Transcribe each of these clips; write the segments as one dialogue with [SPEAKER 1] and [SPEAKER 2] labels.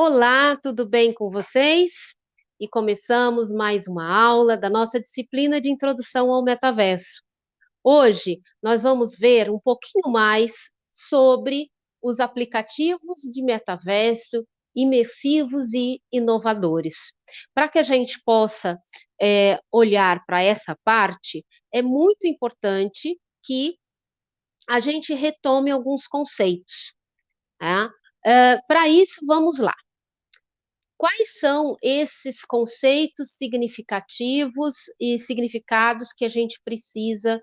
[SPEAKER 1] Olá, tudo bem com vocês? E começamos mais uma aula da nossa disciplina de Introdução ao Metaverso. Hoje nós vamos ver um pouquinho mais sobre os aplicativos de metaverso imersivos e inovadores. Para que a gente possa é, olhar para essa parte, é muito importante que a gente retome alguns conceitos. Tá? Uh, para isso, vamos lá. Quais são esses conceitos significativos e significados que a gente precisa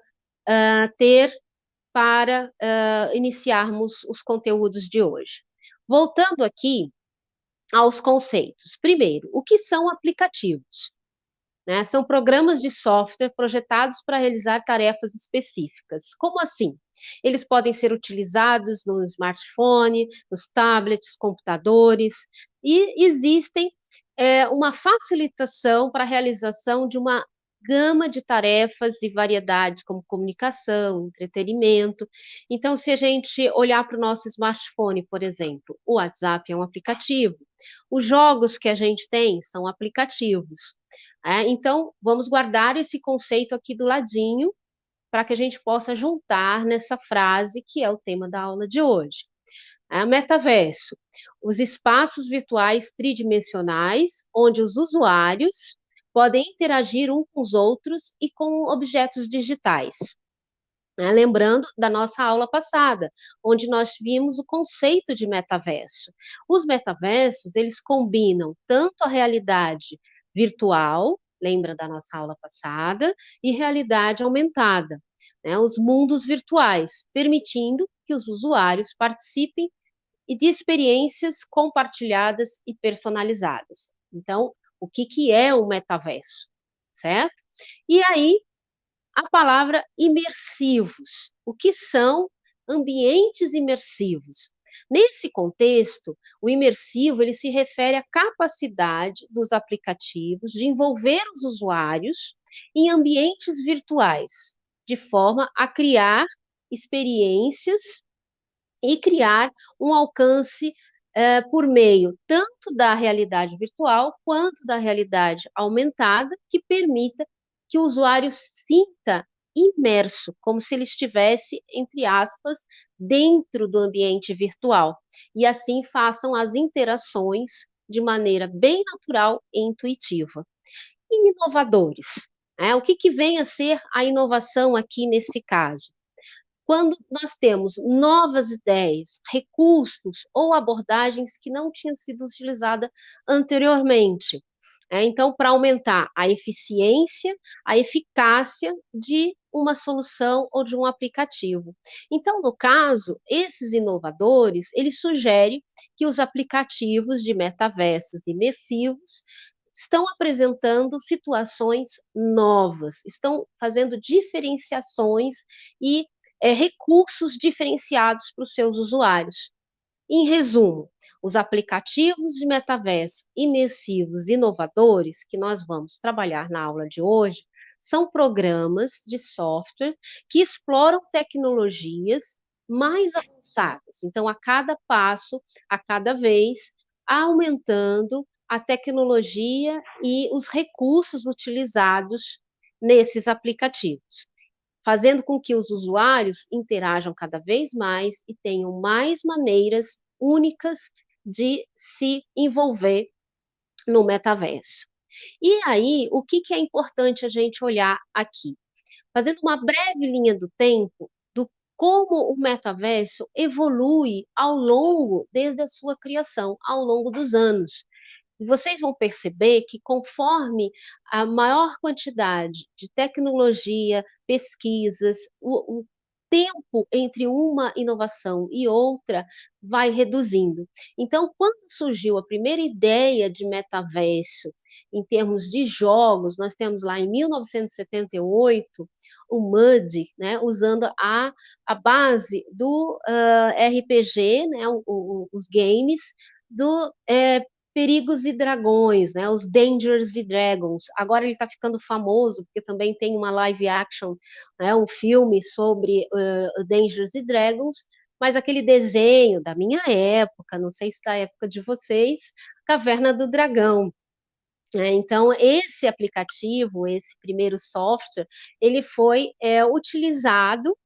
[SPEAKER 1] uh, ter para uh, iniciarmos os conteúdos de hoje? Voltando aqui aos conceitos. Primeiro, o que são aplicativos? Né? São programas de software projetados para realizar tarefas específicas. Como assim? Eles podem ser utilizados no smartphone, nos tablets, computadores, e existem é, uma facilitação para a realização de uma gama de tarefas e variedades, como comunicação, entretenimento. Então, se a gente olhar para o nosso smartphone, por exemplo, o WhatsApp é um aplicativo, os jogos que a gente tem são aplicativos. É, então, vamos guardar esse conceito aqui do ladinho, para que a gente possa juntar nessa frase que é o tema da aula de hoje. É, metaverso, os espaços virtuais tridimensionais, onde os usuários podem interagir uns com os outros e com objetos digitais. Né? Lembrando da nossa aula passada, onde nós vimos o conceito de metaverso. Os metaversos, eles combinam tanto a realidade virtual, lembra da nossa aula passada, e realidade aumentada, né? os mundos virtuais, permitindo que os usuários participem de experiências compartilhadas e personalizadas. Então, o que, que é o metaverso, certo? E aí, a palavra imersivos. O que são ambientes imersivos? Nesse contexto, o imersivo ele se refere à capacidade dos aplicativos de envolver os usuários em ambientes virtuais, de forma a criar experiências e criar um alcance é, por meio tanto da realidade virtual quanto da realidade aumentada, que permita que o usuário sinta imerso, como se ele estivesse, entre aspas, dentro do ambiente virtual, e assim façam as interações de maneira bem natural e intuitiva. Inovadores. Né? O que, que vem a ser a inovação aqui nesse caso? Quando nós temos novas ideias, recursos ou abordagens que não tinham sido utilizadas anteriormente. É, então, para aumentar a eficiência, a eficácia de uma solução ou de um aplicativo. Então, no caso, esses inovadores, eles sugerem que os aplicativos de metaversos imersivos estão apresentando situações novas, estão fazendo diferenciações e é, recursos diferenciados para os seus usuários. Em resumo, os aplicativos de metaverso imersivos inovadores que nós vamos trabalhar na aula de hoje são programas de software que exploram tecnologias mais avançadas. Então, a cada passo, a cada vez, aumentando a tecnologia e os recursos utilizados nesses aplicativos fazendo com que os usuários interajam cada vez mais e tenham mais maneiras únicas de se envolver no metaverso. E aí, o que, que é importante a gente olhar aqui? Fazendo uma breve linha do tempo do como o metaverso evolui ao longo, desde a sua criação, ao longo dos anos vocês vão perceber que conforme a maior quantidade de tecnologia, pesquisas, o, o tempo entre uma inovação e outra vai reduzindo. Então, quando surgiu a primeira ideia de metaverso, em termos de jogos, nós temos lá em 1978 o MUD, né, usando a, a base do uh, RPG, né, o, o, os games, do é, Perigos e Dragões, né, os Dangers e Dragons. Agora ele está ficando famoso, porque também tem uma live action, né, um filme sobre uh, Dangers e Dragons, mas aquele desenho da minha época, não sei se da época de vocês, Caverna do Dragão. É, então, esse aplicativo, esse primeiro software, ele foi é, utilizado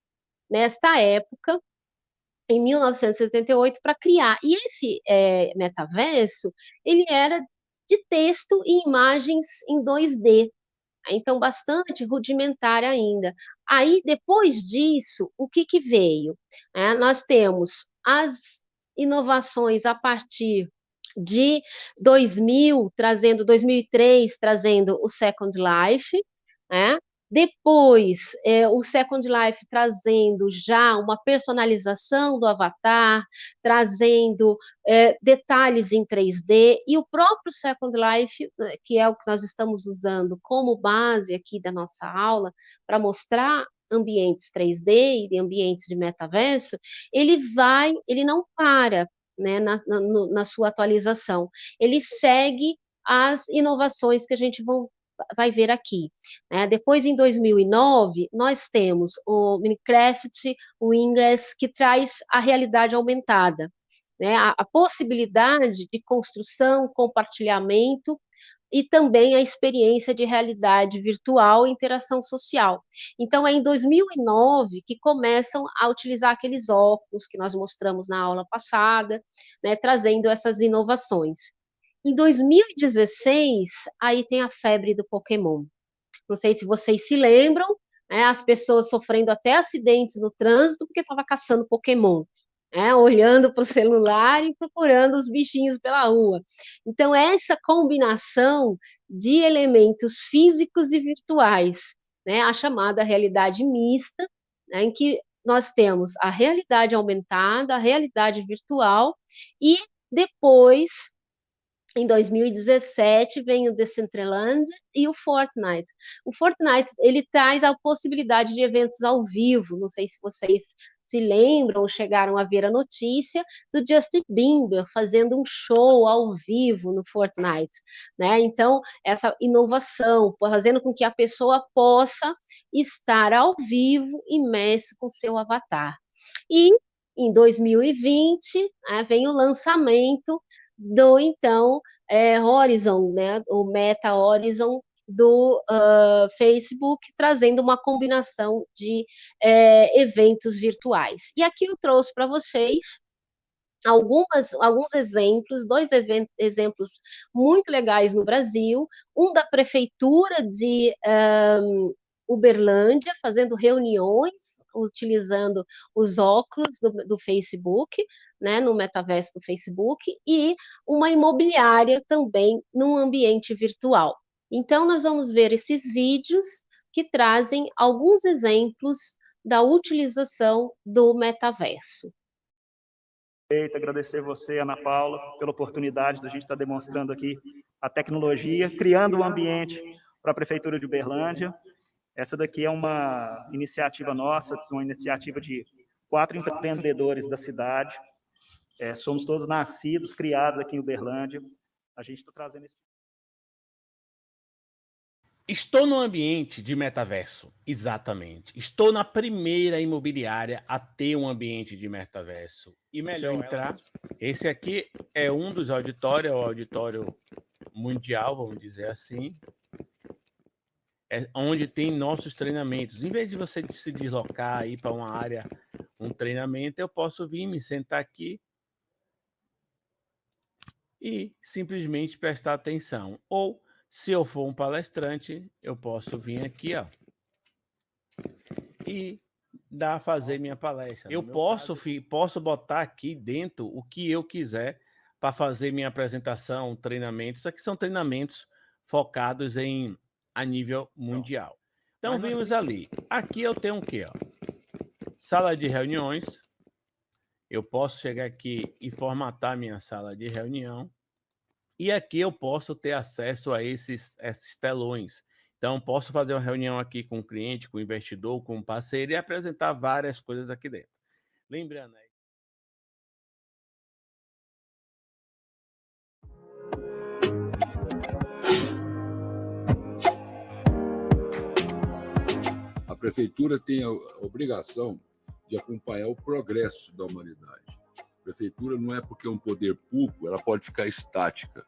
[SPEAKER 1] nesta época, em 1978, para criar. E esse é, metaverso, ele era de texto e imagens em 2D, então bastante rudimentar ainda. Aí, depois disso, o que, que veio? É, nós temos as inovações a partir de 2000, trazendo 2003, trazendo o Second Life, né? Depois, é, o Second Life trazendo já uma personalização do avatar, trazendo é, detalhes em 3D, e o próprio Second Life, é, que é o que nós estamos usando como base aqui da nossa aula, para mostrar ambientes 3D e ambientes de metaverso, ele vai, ele não para né, na, na, na sua atualização, ele segue as inovações que a gente vão, vai ver aqui. Né? Depois, em 2009, nós temos o Minecraft, o Ingress, que traz a realidade aumentada, né? a, a possibilidade de construção, compartilhamento, e também a experiência de realidade virtual e interação social. Então, é em 2009 que começam a utilizar aqueles óculos que nós mostramos na aula passada, né, trazendo essas inovações. Em 2016, aí tem a febre do Pokémon. Não sei se vocês se lembram, né, as pessoas sofrendo até acidentes no trânsito porque estava caçando Pokémon. Né, olhando para o celular e procurando os bichinhos pela rua. Então, essa combinação de elementos físicos e virtuais, né, a chamada realidade mista, né, em que nós temos a realidade aumentada, a realidade virtual, e depois em 2017 vem o Decentraland e o Fortnite. O Fortnite ele traz a possibilidade de eventos ao vivo. Não sei se vocês se lembram ou chegaram a ver a notícia do Justin Bieber fazendo um show ao vivo no Fortnite, né? Então essa inovação, fazendo com que a pessoa possa estar ao vivo imerso com seu avatar. E em 2020 né, vem o lançamento do então é, Horizon, né, o Meta Horizon do uh, Facebook, trazendo uma combinação de é, eventos virtuais. E aqui eu trouxe para vocês algumas, alguns exemplos, dois exemplos muito legais no Brasil, um da prefeitura de um, Uberlândia, fazendo reuniões, utilizando os óculos do, do Facebook, né, no metaverso do Facebook, e uma imobiliária também num ambiente virtual. Então, nós vamos ver esses vídeos que trazem alguns exemplos da utilização do metaverso.
[SPEAKER 2] Agradecer você, Ana Paula, pela oportunidade da gente estar demonstrando aqui a tecnologia, criando um ambiente para a Prefeitura de Uberlândia. Essa daqui é uma iniciativa nossa, uma iniciativa de quatro empreendedores da cidade, é, somos todos nascidos, criados aqui em Uberlândia. A gente está trazendo esse...
[SPEAKER 3] Estou no ambiente de metaverso, exatamente. Estou na primeira imobiliária a ter um ambiente de metaverso. E melhor entrar. Esse aqui é um dos auditórios, é o auditório mundial, vamos dizer assim. É onde tem nossos treinamentos. Em vez de você se deslocar aí para uma área, um treinamento, eu posso vir me sentar aqui e simplesmente prestar atenção. Ou, se eu for um palestrante, eu posso vir aqui, ó, e dar fazer minha palestra. Eu posso, caso... posso botar aqui dentro o que eu quiser para fazer minha apresentação, treinamentos. Isso aqui são treinamentos focados em a nível mundial. Então, vimos ali. Aqui eu tenho o quê? Ó? Sala de reuniões, eu posso chegar aqui e formatar minha sala de reunião. E aqui eu posso ter acesso a esses, esses telões. Então, posso fazer uma reunião aqui com o cliente, com o investidor, com o parceiro e apresentar várias coisas aqui dentro. Lembrando aí.
[SPEAKER 4] A prefeitura tem a obrigação de acompanhar o progresso da humanidade. A prefeitura não é porque é um poder público, ela pode ficar estática.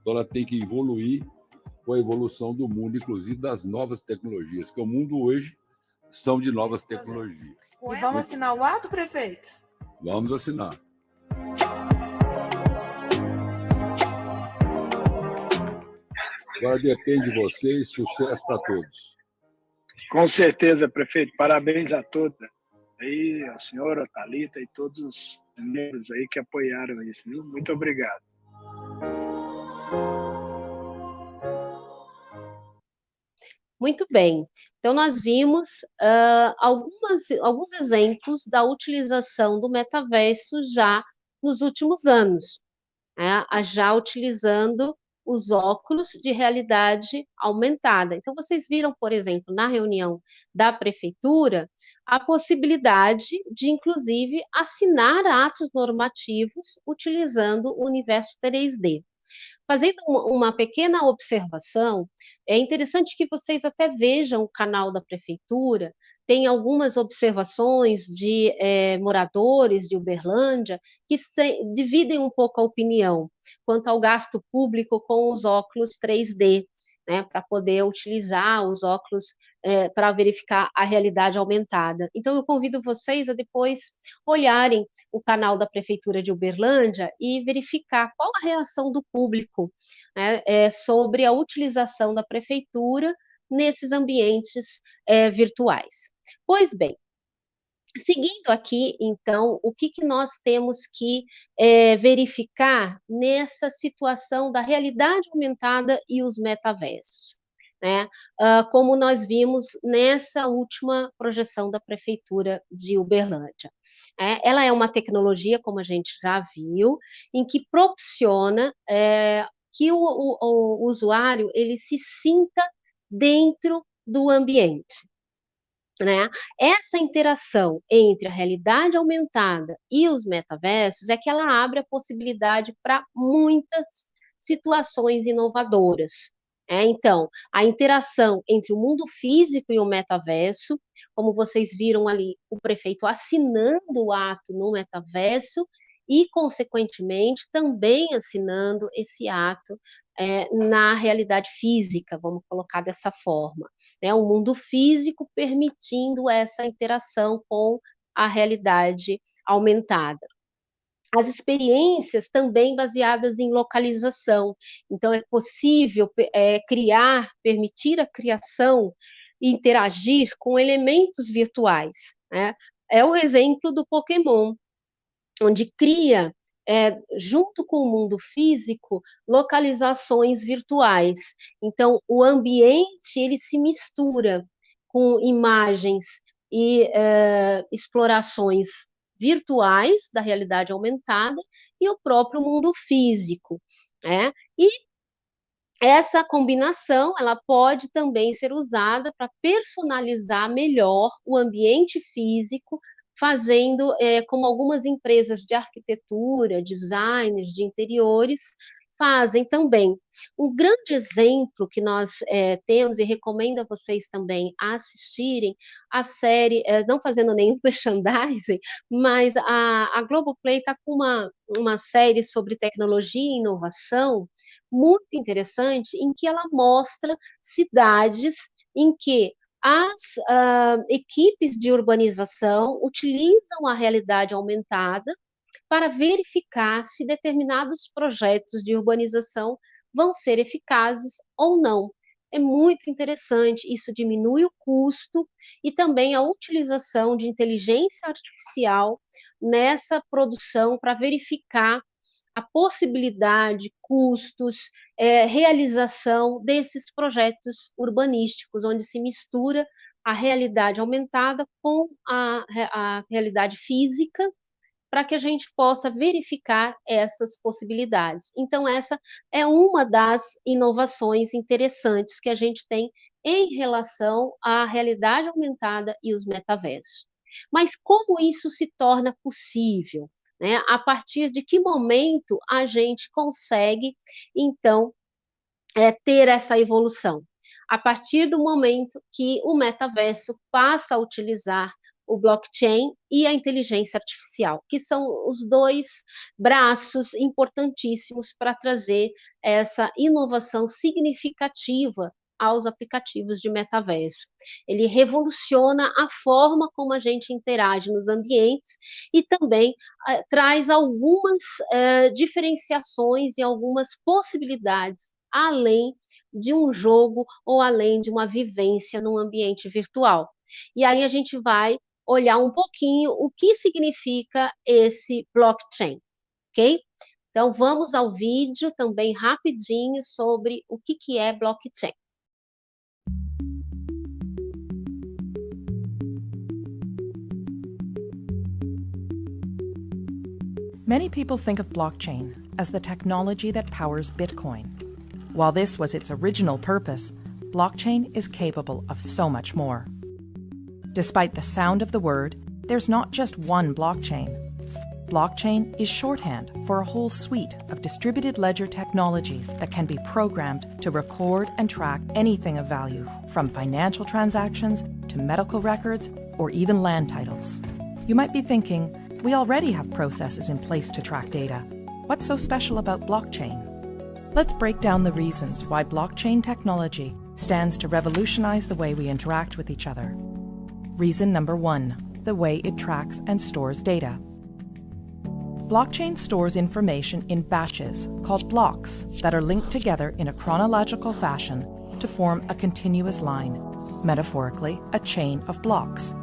[SPEAKER 4] Então, ela tem que evoluir com a evolução do mundo, inclusive das novas tecnologias, que o mundo hoje são de novas tecnologias.
[SPEAKER 5] E vamos assinar o ato, prefeito?
[SPEAKER 4] Vamos assinar. Agora depende de vocês, sucesso para todos.
[SPEAKER 6] Com certeza, prefeito. Parabéns a todos. Aí, a senhora, a Thalita e todos os membros aí que apoiaram isso, viu? Muito obrigado.
[SPEAKER 1] Muito bem. Então, nós vimos uh, algumas, alguns exemplos da utilização do metaverso já nos últimos anos, né? já utilizando os óculos de realidade aumentada. Então, vocês viram, por exemplo, na reunião da prefeitura, a possibilidade de, inclusive, assinar atos normativos utilizando o universo 3D. Fazendo uma pequena observação, é interessante que vocês até vejam o canal da prefeitura, tem algumas observações de é, moradores de Uberlândia que se, dividem um pouco a opinião quanto ao gasto público com os óculos 3D né, para poder utilizar os óculos é, para verificar a realidade aumentada. Então, eu convido vocês a depois olharem o canal da Prefeitura de Uberlândia e verificar qual a reação do público né, é, sobre a utilização da Prefeitura nesses ambientes é, virtuais. Pois bem, Seguindo aqui, então, o que, que nós temos que é, verificar nessa situação da realidade aumentada e os metaversos? Né? Uh, como nós vimos nessa última projeção da Prefeitura de Uberlândia. É, ela é uma tecnologia, como a gente já viu, em que proporciona é, que o, o, o usuário ele se sinta dentro do ambiente. Né? Essa interação entre a realidade aumentada e os metaversos é que ela abre a possibilidade para muitas situações inovadoras. É, então, a interação entre o mundo físico e o metaverso, como vocês viram ali, o prefeito assinando o ato no metaverso e, consequentemente, também assinando esse ato é, na realidade física, vamos colocar dessa forma. Né? O mundo físico permitindo essa interação com a realidade aumentada. As experiências também baseadas em localização. Então, é possível é, criar, permitir a criação e interagir com elementos virtuais. Né? É o exemplo do Pokémon, onde cria é, junto com o mundo físico, localizações virtuais. Então, o ambiente ele se mistura com imagens e é, explorações virtuais da realidade aumentada e o próprio mundo físico. Né? E essa combinação ela pode também ser usada para personalizar melhor o ambiente físico fazendo é, como algumas empresas de arquitetura, designers de interiores fazem também. Um grande exemplo que nós é, temos e recomendo a vocês também assistirem a série, é, não fazendo nenhum merchandising, mas a, a Globoplay está com uma, uma série sobre tecnologia e inovação muito interessante, em que ela mostra cidades em que as uh, equipes de urbanização utilizam a realidade aumentada para verificar se determinados projetos de urbanização vão ser eficazes ou não. É muito interessante, isso diminui o custo e também a utilização de inteligência artificial nessa produção para verificar a possibilidade, custos, é, realização desses projetos urbanísticos, onde se mistura a realidade aumentada com a, a realidade física, para que a gente possa verificar essas possibilidades. Então, essa é uma das inovações interessantes que a gente tem em relação à realidade aumentada e os metaversos. Mas como isso se torna possível? Né? A partir de que momento a gente consegue, então, é, ter essa evolução? A partir do momento que o metaverso passa a utilizar o blockchain e a inteligência artificial, que são os dois braços importantíssimos para trazer essa inovação significativa aos aplicativos de metaverso. Ele revoluciona a forma como a gente interage nos ambientes e também uh, traz algumas uh, diferenciações e algumas possibilidades além de um jogo ou além de uma vivência num ambiente virtual. E aí a gente vai olhar um pouquinho o que significa esse blockchain, ok? Então vamos ao vídeo também rapidinho sobre o que, que é blockchain.
[SPEAKER 7] Many people think of blockchain as the technology that powers Bitcoin. While this was its original purpose, blockchain is capable of so much more. Despite the sound of the word, there's not just one blockchain. Blockchain is shorthand for a whole suite of distributed ledger technologies that can be programmed to record and track anything of value, from financial transactions to medical records or even land titles. You might be thinking, we already have processes in place to track data. What's so special about blockchain? Let's break down the reasons why blockchain technology stands to revolutionize the way we interact with each other. Reason number one the way it tracks and stores data. Blockchain stores information in batches called blocks that are linked together in a chronological fashion to form a continuous line, metaphorically, a chain of blocks.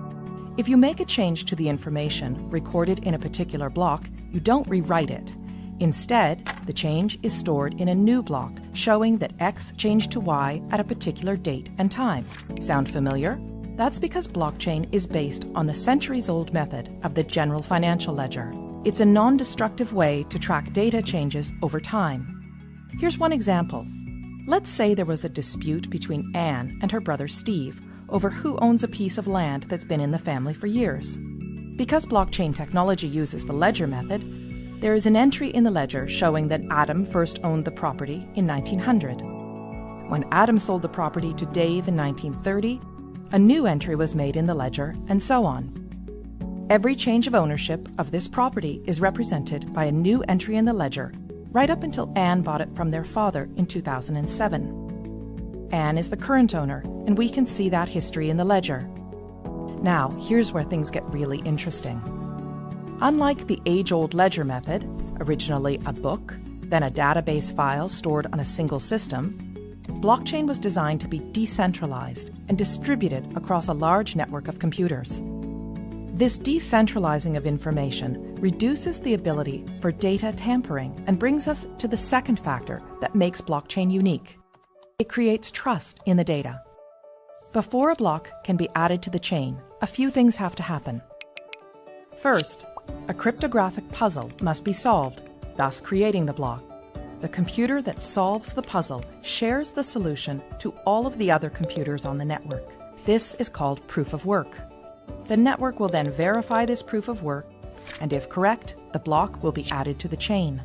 [SPEAKER 7] If you make a change to the information recorded in a particular block, you don't rewrite it. Instead, the change is stored in a new block showing that X changed to Y at a particular date and time. Sound familiar? That's because blockchain is based on the centuries old method of the general financial ledger. It's a non destructive way to track data changes over time. Here's one example. Let's say there was a dispute between Anne and her brother Steve over who owns a piece of land that's been in the family for years. Because blockchain technology uses the ledger method, there is an entry in the ledger showing that Adam first owned the property in 1900. When Adam sold the property to Dave in 1930, a new entry was made in the ledger, and so on. Every change of ownership of this property is represented by a new entry in the ledger, right up until Anne bought it from their father in 2007. Anne is the current owner, and we can see that history in the ledger. Now, here's where things get really interesting. Unlike the age old ledger method, originally a book, then a database file stored on a single system, blockchain was designed to be decentralized and distributed across a large network of computers. This decentralizing of information reduces the ability for data tampering and brings us to the second factor that makes blockchain unique it creates trust in the data. Before a block can be added to the chain, a few things have to happen. First, a cryptographic puzzle must be solved, thus creating the block. The computer that solves the puzzle shares the solution to all of the other computers on the network. This is called proof of work. The network will then verify this proof of work, and if correct, the block will be added to the chain.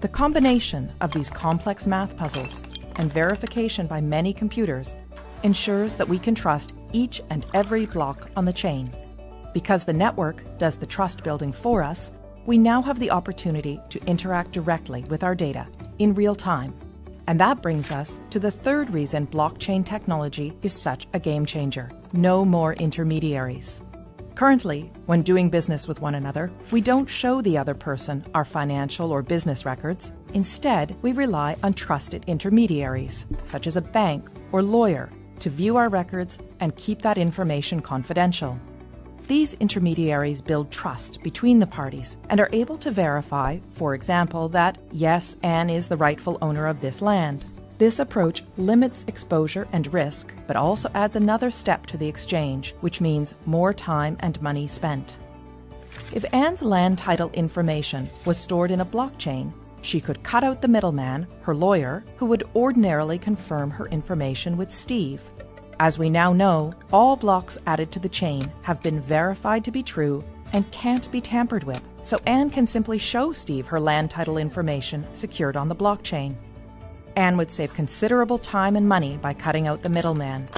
[SPEAKER 7] The combination of these complex math puzzles and verification by many computers ensures that we can trust each and every block on the chain. Because the network does the trust building for us, we now have the opportunity to interact directly with our data in real time. And that brings us to the third reason blockchain technology is such a game changer no more intermediaries. Currently, when doing business with one another, we don't show the other person our financial or business records. Instead, we rely on trusted intermediaries, such as a bank or lawyer, to view our records and keep that information confidential. These intermediaries build trust between the parties and are able to verify, for example, that yes, Anne is the rightful owner of this land. This approach limits exposure and risk, but also adds another step to the exchange, which means more time and money spent. If Anne's land title information was stored in a blockchain, she could cut out the middleman, her lawyer, who would ordinarily confirm her information with Steve. As we now know, all blocks added to the chain have been verified to be true and can't be tampered with, so Anne can simply show Steve her land title information secured on the blockchain. Anne would save considerable time and money by cutting out the middleman.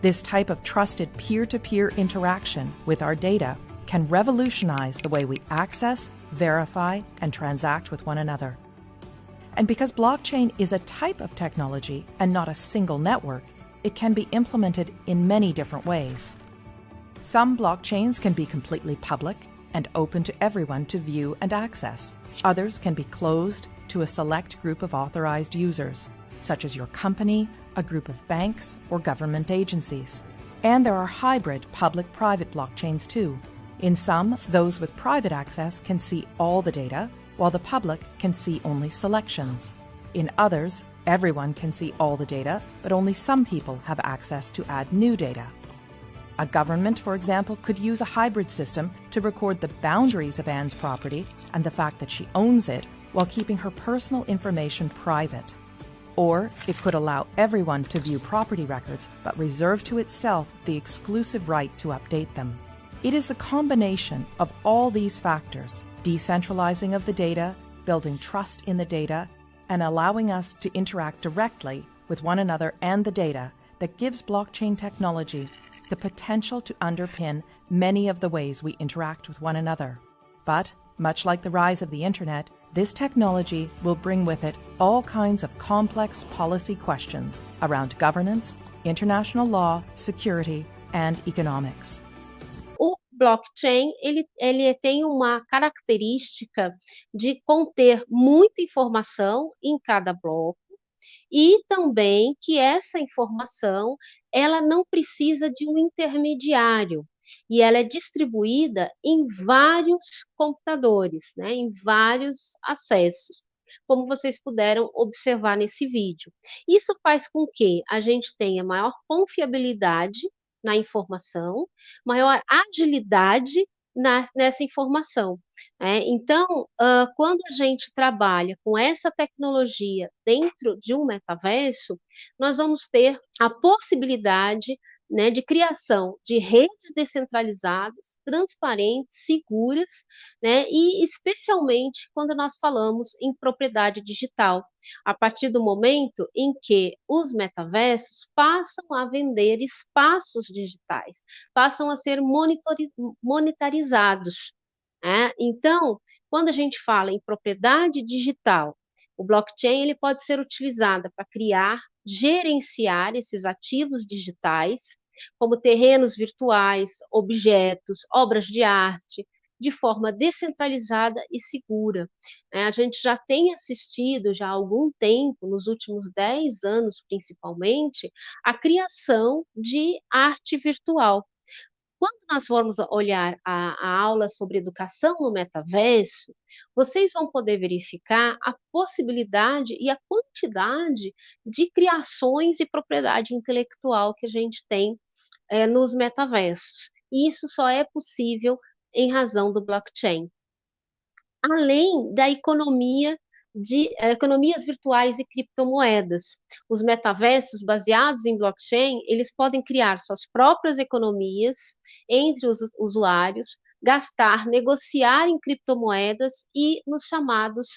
[SPEAKER 7] This type of trusted peer to peer interaction with our data can revolutionize the way we access, verify, and transact with one another. And because blockchain is a type of technology and not a single network, it can be implemented in many different ways. Some blockchains can be completely public and open to everyone to view and access. Others can be closed to a select group of authorized users, such as your company, a group of banks, or government agencies. And there are hybrid public private blockchains too. In some, those with private access can see all the data, while the public can see only selections. In others, everyone can see all the data, but only some people have access to add new data. A government, for example, could use a hybrid system to record the boundaries of Anne's property and the fact that she owns it while keeping her personal information private. Or it could allow everyone to view property records but reserve to itself the exclusive right to update them. It is the combination of all these factors decentralizing of the data, building trust in the data, and allowing us to interact directly with one another and the data that gives blockchain technology the potential to underpin many of the ways we interact with one another. But, much like the rise of the Internet, this technology will bring with it all kinds of complex policy questions around governance, international law, security, and economics.
[SPEAKER 1] O blockchain ele, ele tem uma característica de conter muita informação em cada bloco e também que essa informação ela não precisa de um intermediário e ela é distribuída em vários computadores, né, em vários acessos, como vocês puderam observar nesse vídeo. Isso faz com que a gente tenha maior confiabilidade na informação, maior agilidade na, nessa informação. É, então, uh, quando a gente trabalha com essa tecnologia dentro de um metaverso, nós vamos ter a possibilidade né, de criação de redes descentralizadas, transparentes, seguras, né, e especialmente quando nós falamos em propriedade digital, a partir do momento em que os metaversos passam a vender espaços digitais, passam a ser monetarizados. Né? Então, quando a gente fala em propriedade digital, o blockchain ele pode ser utilizado para criar, gerenciar esses ativos digitais, como terrenos virtuais, objetos, obras de arte, de forma descentralizada e segura. É, a gente já tem assistido já há algum tempo, nos últimos 10 anos principalmente, a criação de arte virtual. Quando nós formos olhar a, a aula sobre educação no metaverso, vocês vão poder verificar a possibilidade e a quantidade de criações e propriedade intelectual que a gente tem é, nos metaversos. E isso só é possível em razão do blockchain. Além da economia de é, economias virtuais e criptomoedas. Os metaversos baseados em blockchain, eles podem criar suas próprias economias entre os usuários, gastar, negociar em criptomoedas e nos chamados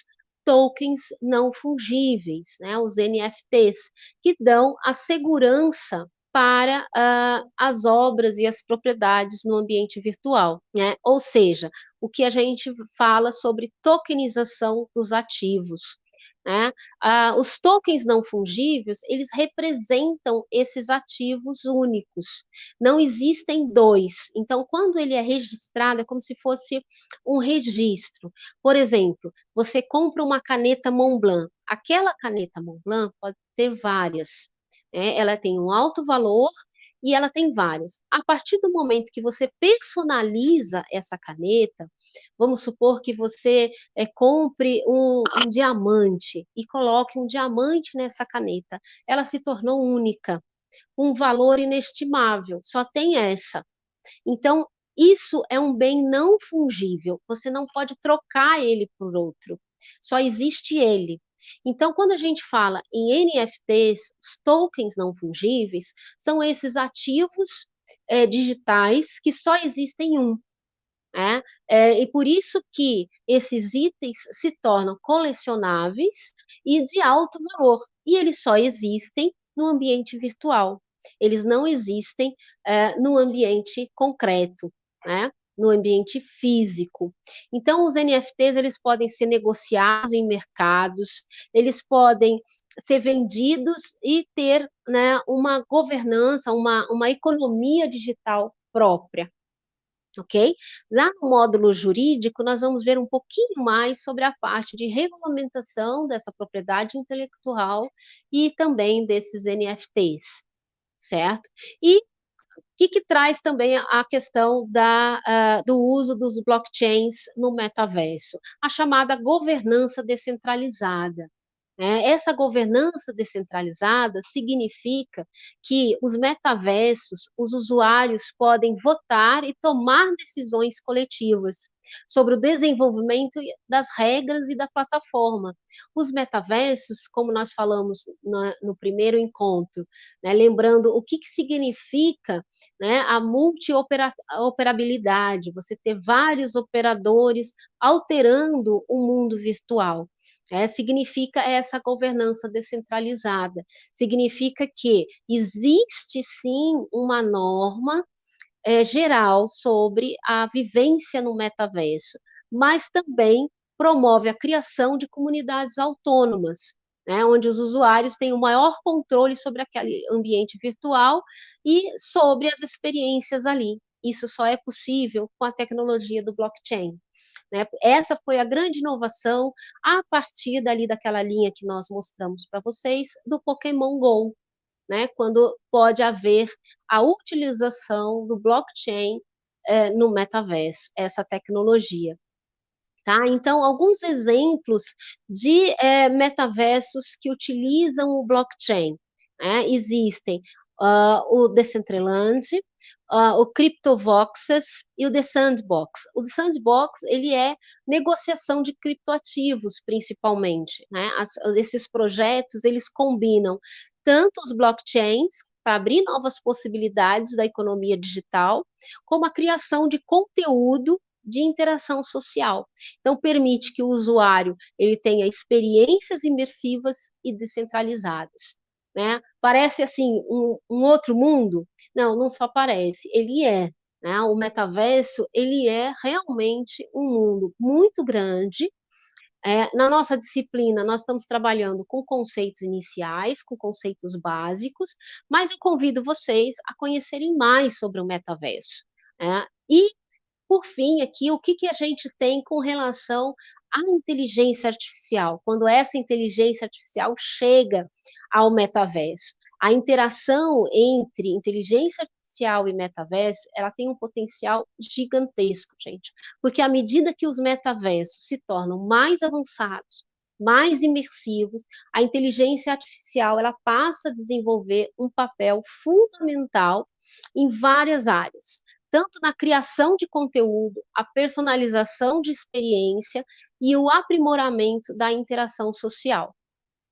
[SPEAKER 1] tokens não fungíveis, né, os NFTs, que dão a segurança para uh, as obras e as propriedades no ambiente virtual. Né? Ou seja, o que a gente fala sobre tokenização dos ativos. Né? Uh, os tokens não fungíveis, eles representam esses ativos únicos. Não existem dois. Então, quando ele é registrado, é como se fosse um registro. Por exemplo, você compra uma caneta Montblanc. Aquela caneta Montblanc pode ter várias. É, ela tem um alto valor e ela tem várias. A partir do momento que você personaliza essa caneta, vamos supor que você é, compre um, um diamante e coloque um diamante nessa caneta, ela se tornou única, um valor inestimável, só tem essa. Então, isso é um bem não fungível, você não pode trocar ele por outro, só existe ele. Então, quando a gente fala em NFTs, os tokens não fungíveis, são esses ativos é, digitais que só existem um. É, é, e por isso que esses itens se tornam colecionáveis e de alto valor, e eles só existem no ambiente virtual. eles não existem é, no ambiente concreto, né? No ambiente físico. Então, os NFTs eles podem ser negociados em mercados, eles podem ser vendidos e ter né, uma governança, uma, uma economia digital própria. Ok? Lá no módulo jurídico, nós vamos ver um pouquinho mais sobre a parte de regulamentação dessa propriedade intelectual e também desses NFTs, certo? E que, que, traz também a questão da, uh, do uso dos blockchains no metaverso? A chamada governança descentralizada. É, essa governança descentralizada significa que os metaversos, os usuários podem votar e tomar decisões coletivas sobre o desenvolvimento das regras e da plataforma. Os metaversos, como nós falamos no primeiro encontro, né, lembrando o que, que significa né, a multioperabilidade, você ter vários operadores alterando o mundo virtual. É, significa essa governança descentralizada. Significa que existe sim uma norma é, geral sobre a vivência no metaverso, mas também promove a criação de comunidades autônomas, né, onde os usuários têm o maior controle sobre aquele ambiente virtual e sobre as experiências ali. Isso só é possível com a tecnologia do blockchain. Né? Essa foi a grande inovação a partir dali daquela linha que nós mostramos para vocês do Pokémon Go, né? quando pode haver a utilização do blockchain é, no metaverso, essa tecnologia. Tá? Então, alguns exemplos de é, metaversos que utilizam o blockchain. Né? Existem uh, o Decentraland, uh, o CryptoVoxes e o The Sandbox. O The Sandbox ele é negociação de criptoativos, principalmente. Né? As, esses projetos eles combinam tanto os blockchains para abrir novas possibilidades da economia digital, como a criação de conteúdo de interação social. Então permite que o usuário ele tenha experiências imersivas e descentralizadas. Né? Parece assim um, um outro mundo? Não, não só parece, ele é. Né? O metaverso ele é realmente um mundo muito grande. É, na nossa disciplina, nós estamos trabalhando com conceitos iniciais, com conceitos básicos, mas eu convido vocês a conhecerem mais sobre o metaverso. Né? E, por fim, aqui, o que, que a gente tem com relação à inteligência artificial? Quando essa inteligência artificial chega ao metaverso. A interação entre inteligência artificial e metaverso, ela tem um potencial gigantesco, gente, porque à medida que os metaversos se tornam mais avançados, mais imersivos, a inteligência artificial ela passa a desenvolver um papel fundamental em várias áreas, tanto na criação de conteúdo, a personalização de experiência e o aprimoramento da interação social.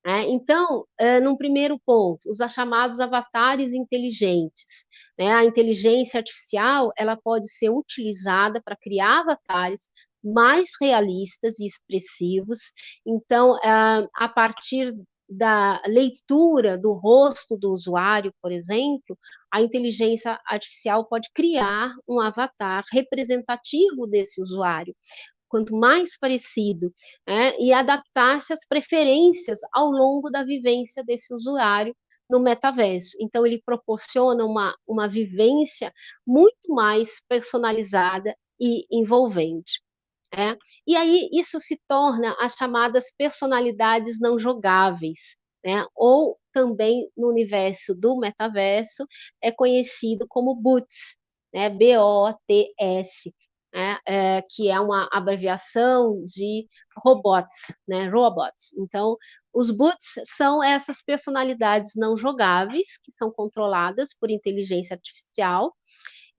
[SPEAKER 1] É, então, é, num primeiro ponto, os chamados avatares inteligentes. Né? A inteligência artificial ela pode ser utilizada para criar avatares mais realistas e expressivos. Então, é, a partir da leitura do rosto do usuário, por exemplo, a inteligência artificial pode criar um avatar representativo desse usuário, quanto mais parecido, né, e adaptar-se às preferências ao longo da vivência desse usuário no metaverso. Então, ele proporciona uma, uma vivência muito mais personalizada e envolvente. É? E aí isso se torna as chamadas personalidades não jogáveis, né? ou também no universo do metaverso é conhecido como BOTS, né? B-O-T-S, né, é, que é uma abreviação de robots, né, robots. Então, os boots são essas personalidades não jogáveis, que são controladas por inteligência artificial,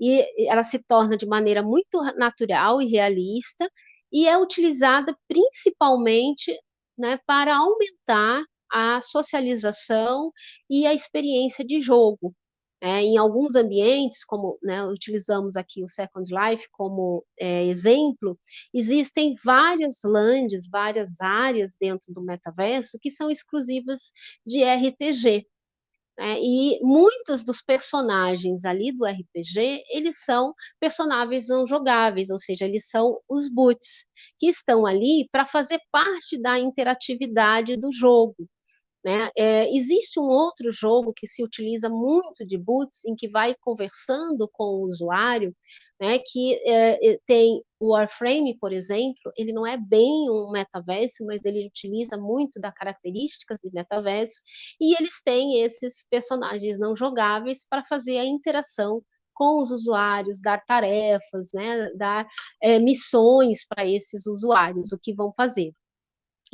[SPEAKER 1] e ela se torna de maneira muito natural e realista, e é utilizada principalmente né, para aumentar a socialização e a experiência de jogo. É, em alguns ambientes, como né, utilizamos aqui o Second Life como é, exemplo, existem várias lands, várias áreas dentro do metaverso que são exclusivas de RPG. Né? E muitos dos personagens ali do RPG, eles são personagens não jogáveis, ou seja, eles são os boots, que estão ali para fazer parte da interatividade do jogo. Né? É, existe um outro jogo que se utiliza muito de boots, em que vai conversando com o usuário, né, que é, tem o Warframe, por exemplo, ele não é bem um metaverso, mas ele utiliza muito das características de metaverso, e eles têm esses personagens não jogáveis para fazer a interação com os usuários, dar tarefas, né, dar é, missões para esses usuários, o que vão fazer.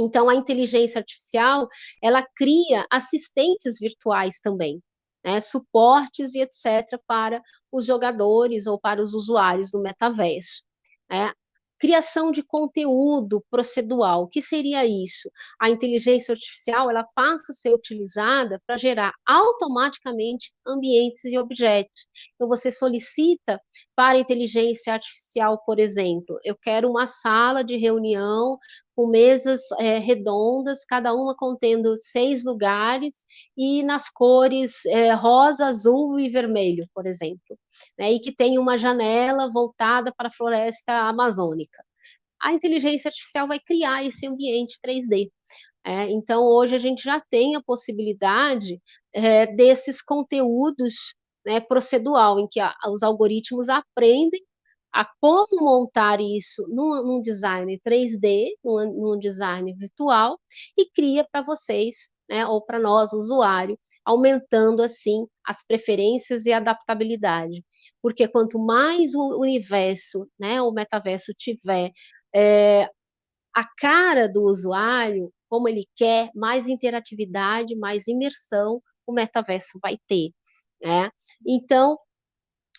[SPEAKER 1] Então, a inteligência artificial, ela cria assistentes virtuais também, né, suportes e etc. para os jogadores ou para os usuários do metaverso. Né? criação de conteúdo procedural. O que seria isso? A inteligência artificial ela passa a ser utilizada para gerar automaticamente ambientes e objetos. Então, você solicita para a inteligência artificial, por exemplo, eu quero uma sala de reunião com mesas é, redondas, cada uma contendo seis lugares e nas cores é, rosa, azul e vermelho, por exemplo, né, e que tem uma janela voltada para a floresta amazônica. A inteligência artificial vai criar esse ambiente 3D. É, então, hoje a gente já tem a possibilidade é, desses conteúdos né, procedural, em que a, os algoritmos aprendem a como montar isso num, num design 3D, num, num, design virtual, e cria para vocês, né, ou para nós, usuário, aumentando assim as preferências e adaptabilidade. Porque quanto mais o universo, né, o metaverso tiver é, a cara do usuário, como ele quer, mais interatividade, mais imersão o metaverso vai ter. Né? Então,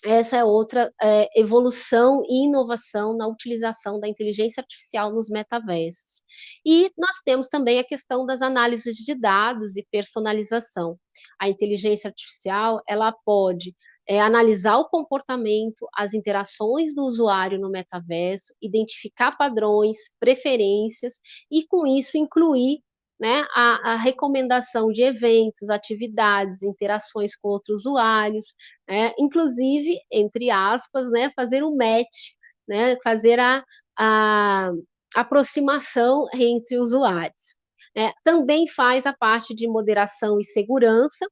[SPEAKER 1] essa é outra é, evolução e inovação na utilização da inteligência artificial nos metaversos. E nós temos também a questão das análises de dados e personalização. A inteligência artificial ela pode é, analisar o comportamento, as interações do usuário no metaverso, identificar padrões, preferências e, com isso, incluir né, a, a, recomendação de eventos, atividades, interações com outros usuários, né, inclusive, entre aspas, né, fazer o match, né, fazer a, a aproximação entre usuários. É, também faz a parte de moderação e segurança,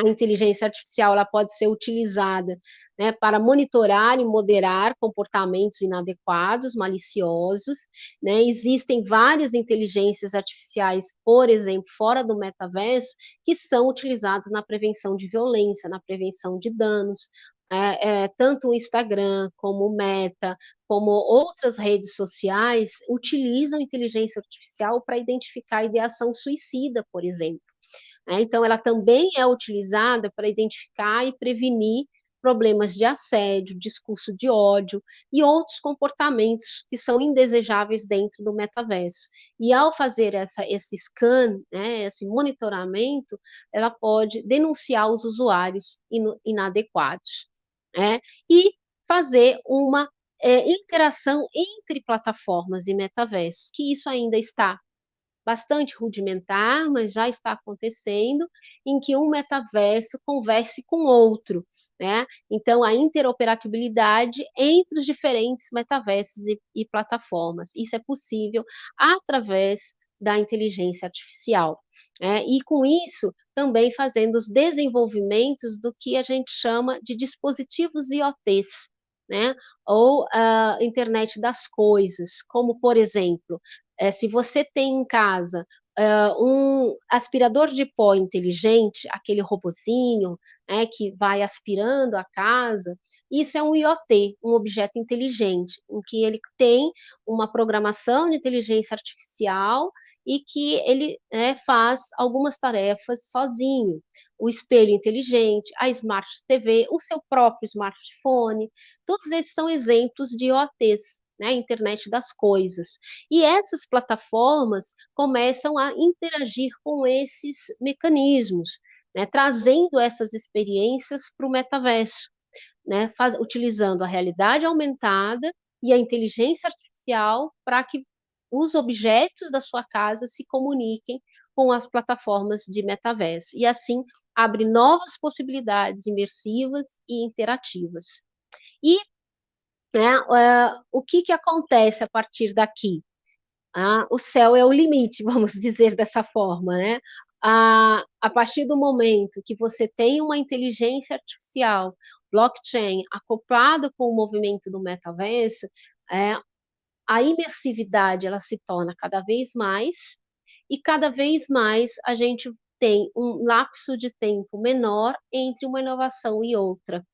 [SPEAKER 1] a inteligência artificial ela pode ser utilizada né, para monitorar e moderar comportamentos inadequados, maliciosos. Né? Existem várias inteligências artificiais, por exemplo, fora do metaverso, que são utilizadas na prevenção de violência, na prevenção de danos. É, é, tanto o Instagram como o Meta, como outras redes sociais, utilizam inteligência artificial para identificar ideação suicida, por exemplo. Né? Então, ela também é utilizada para identificar e prevenir problemas de assédio, discurso de ódio e outros comportamentos que são indesejáveis dentro do metaverso. E ao fazer essa, esse scan, né, esse monitoramento, ela pode denunciar os usuários inadequados. Né, e fazer uma é, interação entre plataformas e metaversos, que isso ainda está bastante rudimentar, mas já está acontecendo, em que um metaverso converse com outro, né? Então, a interoperabilidade entre os diferentes metaversos e, e plataformas. Isso é possível através da inteligência artificial. Né? E com isso, também fazendo os desenvolvimentos do que a gente chama de dispositivos IoTs, né? ou a uh, internet das coisas, como, por exemplo, é, se você tem em casa uh, um aspirador de pó inteligente, aquele robozinho né, que vai aspirando a casa, isso é um IoT, um objeto inteligente, em que ele tem uma programação de inteligência artificial e que ele né, faz algumas tarefas sozinho. O espelho inteligente, a Smart TV, o seu próprio smartphone, todos esses são exemplos de IoTs né, internet das coisas. E essas plataformas começam a interagir com esses mecanismos, né, trazendo essas experiências para o metaverso, né, faz, utilizando a realidade aumentada e a inteligência artificial para que os objetos da sua casa se comuniquem com as plataformas de metaverso. E assim abre novas possibilidades imersivas e interativas. E né, uh, o que, que acontece a partir daqui? Ah, o céu é o limite, vamos dizer dessa forma, né? A, a partir do momento que você tem uma inteligência artificial, blockchain, acoplada com o movimento do metaverso, é, a imersividade ela se torna cada vez mais e cada vez mais a gente tem um lapso de tempo menor entre uma inovação e outra,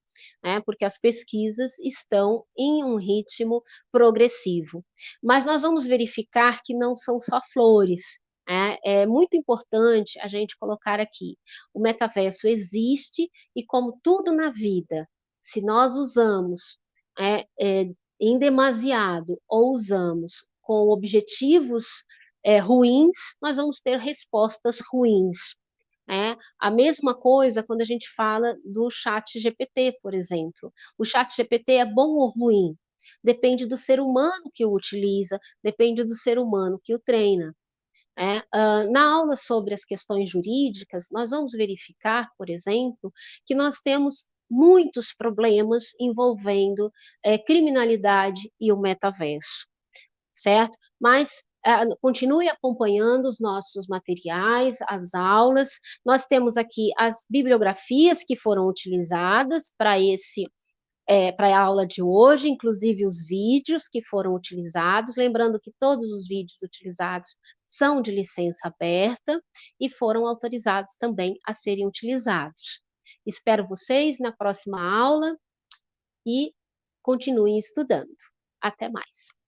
[SPEAKER 1] né? porque as pesquisas estão em um ritmo progressivo. Mas nós vamos verificar que não são só flores, é, é, muito importante a gente colocar aqui: o metaverso existe e, como tudo na vida, se nós usamos é, é, em demasiado ou usamos com objetivos é, ruins, nós vamos ter respostas ruins. É, a mesma coisa quando a gente fala do chat GPT, por exemplo. O chat GPT é bom ou ruim? Depende do ser humano que o utiliza, depende do ser humano que o treina. É, uh, na aula sobre as questões jurídicas, nós vamos verificar, por exemplo, que nós temos muitos problemas envolvendo é, criminalidade e o metaverso, certo? Mas uh, continue acompanhando os nossos materiais, as aulas. Nós temos aqui as bibliografias que foram utilizadas para esse é, para a aula de hoje, inclusive os vídeos que foram utilizados, lembrando que todos os vídeos utilizados são de licença aberta e foram autorizados também a serem utilizados. Espero vocês na próxima aula e continuem estudando. Até mais.